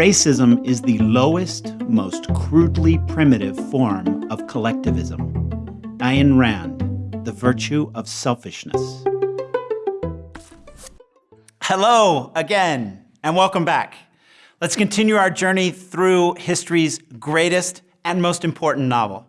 Racism is the lowest, most crudely primitive form of collectivism. Ayn Rand, The Virtue of Selfishness. Hello again, and welcome back. Let's continue our journey through history's greatest and most important novel.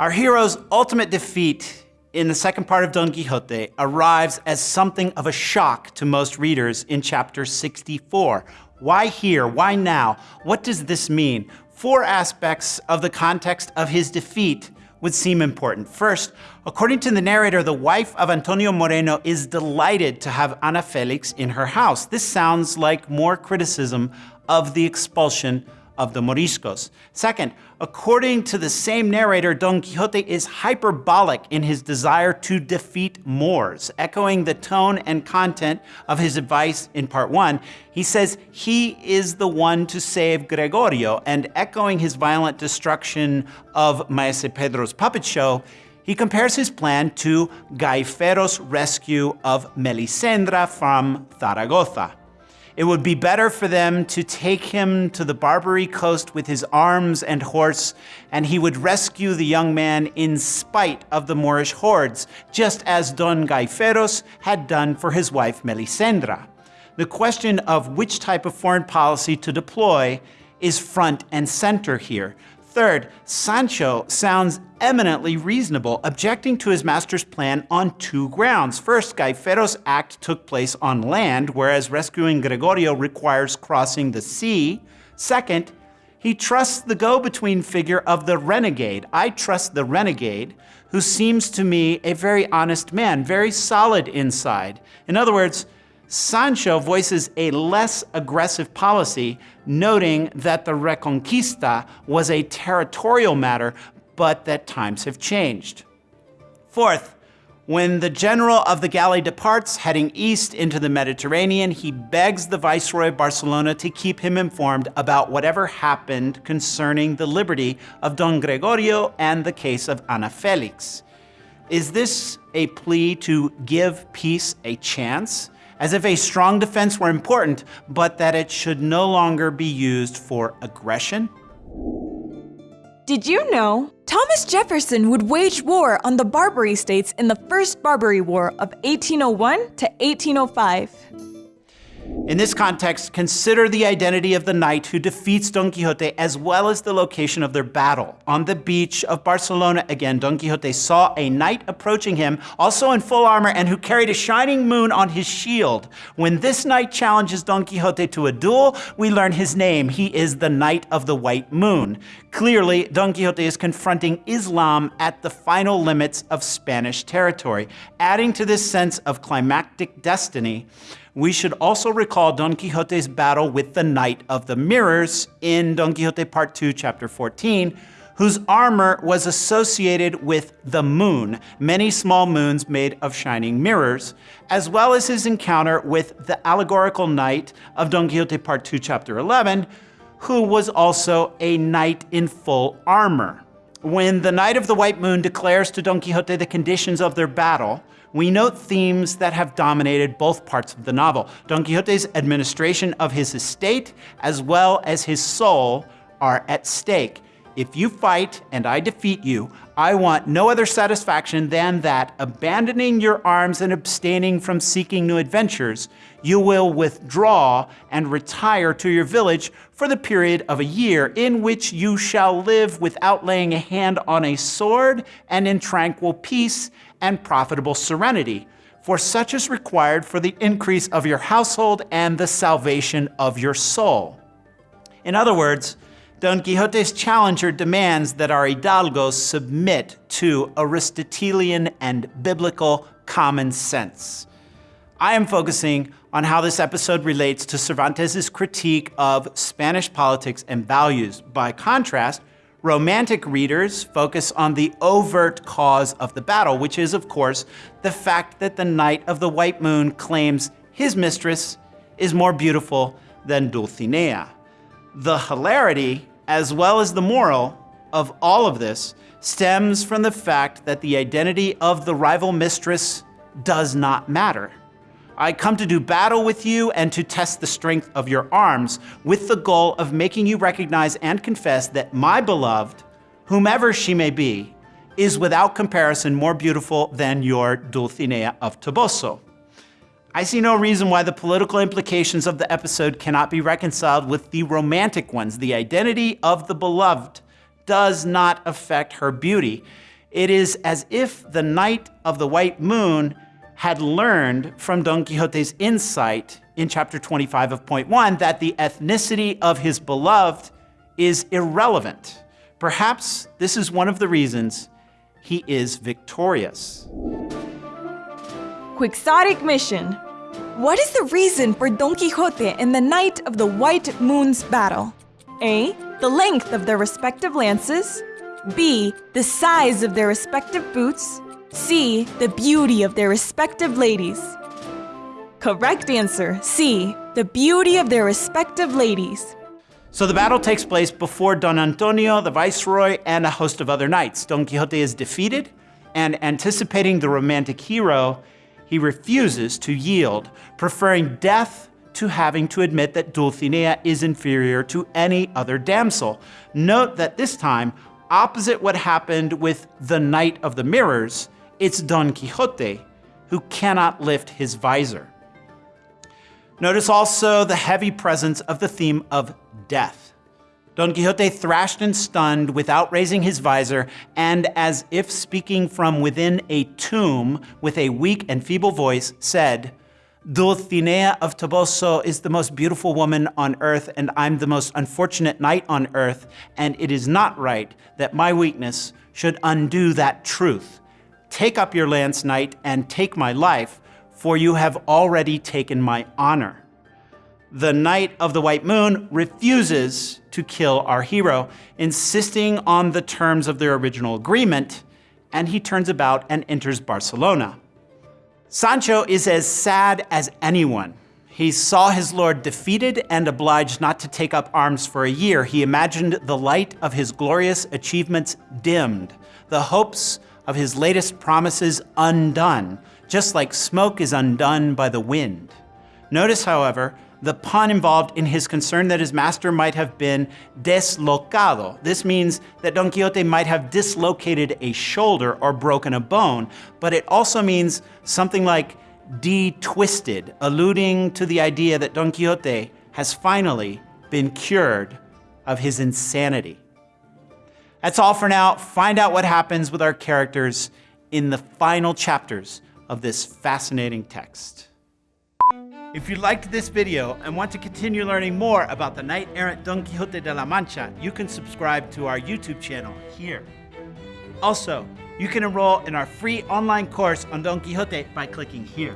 Our hero's ultimate defeat in the second part of Don Quixote arrives as something of a shock to most readers in chapter 64. Why here? Why now? What does this mean? Four aspects of the context of his defeat would seem important. First, according to the narrator, the wife of Antonio Moreno is delighted to have Ana Felix in her house. This sounds like more criticism of the expulsion of the Moriscos. Second, according to the same narrator, Don Quixote is hyperbolic in his desire to defeat Moors. Echoing the tone and content of his advice in part one, he says he is the one to save Gregorio, and echoing his violent destruction of Maese Pedro's puppet show, he compares his plan to Gaiferos' rescue of Melisendra from Zaragoza. It would be better for them to take him to the Barbary coast with his arms and horse, and he would rescue the young man in spite of the Moorish hordes, just as Don Gaiferos had done for his wife Melisendra. The question of which type of foreign policy to deploy is front and center here. Third, Sancho sounds eminently reasonable, objecting to his master's plan on two grounds. First, Gaiferos' act took place on land, whereas rescuing Gregorio requires crossing the sea. Second, he trusts the go-between figure of the renegade. I trust the renegade, who seems to me a very honest man, very solid inside. In other words, Sancho voices a less aggressive policy, noting that the Reconquista was a territorial matter, but that times have changed. Fourth, when the general of the galley departs, heading east into the Mediterranean, he begs the Viceroy of Barcelona to keep him informed about whatever happened concerning the liberty of Don Gregorio and the case of Ana Felix. Is this a plea to give peace a chance? As if a strong defense were important, but that it should no longer be used for aggression? Did you know Thomas Jefferson would wage war on the Barbary states in the First Barbary War of 1801 to 1805? In this context, consider the identity of the knight who defeats Don Quixote as well as the location of their battle. On the beach of Barcelona again, Don Quixote saw a knight approaching him, also in full armor and who carried a shining moon on his shield. When this knight challenges Don Quixote to a duel, we learn his name. He is the Knight of the White Moon. Clearly, Don Quixote is confronting Islam at the final limits of Spanish territory, adding to this sense of climactic destiny we should also recall Don Quixote's battle with the Knight of the Mirrors in Don Quixote Part 2, Chapter 14, whose armor was associated with the moon, many small moons made of shining mirrors, as well as his encounter with the allegorical knight of Don Quixote Part 2, Chapter 11, who was also a knight in full armor. When the Knight of the White Moon declares to Don Quixote the conditions of their battle, we note themes that have dominated both parts of the novel. Don Quixote's administration of his estate, as well as his soul, are at stake. If you fight and I defeat you, I want no other satisfaction than that, abandoning your arms and abstaining from seeking new adventures, you will withdraw and retire to your village for the period of a year, in which you shall live without laying a hand on a sword and in tranquil peace and profitable serenity, for such is required for the increase of your household and the salvation of your soul. In other words, Don Quixote's challenger demands that our hidalgos submit to Aristotelian and biblical common sense. I am focusing on how this episode relates to Cervantes' critique of Spanish politics and values. By contrast, Romantic readers focus on the overt cause of the battle, which is, of course, the fact that the Knight of the White Moon claims his mistress is more beautiful than Dulcinea. The hilarity, as well as the moral, of all of this stems from the fact that the identity of the rival mistress does not matter. I come to do battle with you and to test the strength of your arms, with the goal of making you recognize and confess that my beloved, whomever she may be, is without comparison more beautiful than your Dulcinea of Toboso. I see no reason why the political implications of the episode cannot be reconciled with the romantic ones. The identity of the beloved does not affect her beauty. It is as if the Knight of the White Moon had learned from Don Quixote's insight in chapter 25 of point one that the ethnicity of his beloved is irrelevant. Perhaps this is one of the reasons he is victorious. Quixotic mission. What is the reason for Don Quixote and the Knight of the White Moon's battle? A. The length of their respective lances. B. The size of their respective boots. C. The beauty of their respective ladies. Correct answer C. The beauty of their respective ladies. So the battle takes place before Don Antonio, the viceroy, and a host of other knights. Don Quixote is defeated, and anticipating the romantic hero, he refuses to yield, preferring death to having to admit that Dulcinea is inferior to any other damsel. Note that this time, opposite what happened with the Knight of the Mirrors, it's Don Quixote who cannot lift his visor. Notice also the heavy presence of the theme of death. Don Quixote thrashed and stunned without raising his visor, and as if speaking from within a tomb with a weak and feeble voice, said, Dulcinea of Toboso is the most beautiful woman on earth, and I'm the most unfortunate knight on earth, and it is not right that my weakness should undo that truth. Take up your lance, knight, and take my life, for you have already taken my honor the Knight of the White Moon refuses to kill our hero, insisting on the terms of their original agreement, and he turns about and enters Barcelona. Sancho is as sad as anyone. He saw his lord defeated and obliged not to take up arms for a year. He imagined the light of his glorious achievements dimmed, the hopes of his latest promises undone, just like smoke is undone by the wind. Notice, however, the pun involved in his concern that his master might have been deslocado. This means that Don Quixote might have dislocated a shoulder or broken a bone, but it also means something like de-twisted, alluding to the idea that Don Quixote has finally been cured of his insanity. That's all for now. Find out what happens with our characters in the final chapters of this fascinating text. If you liked this video and want to continue learning more about the knight-errant Don Quixote de la Mancha, you can subscribe to our YouTube channel here. Also, you can enroll in our free online course on Don Quixote by clicking here.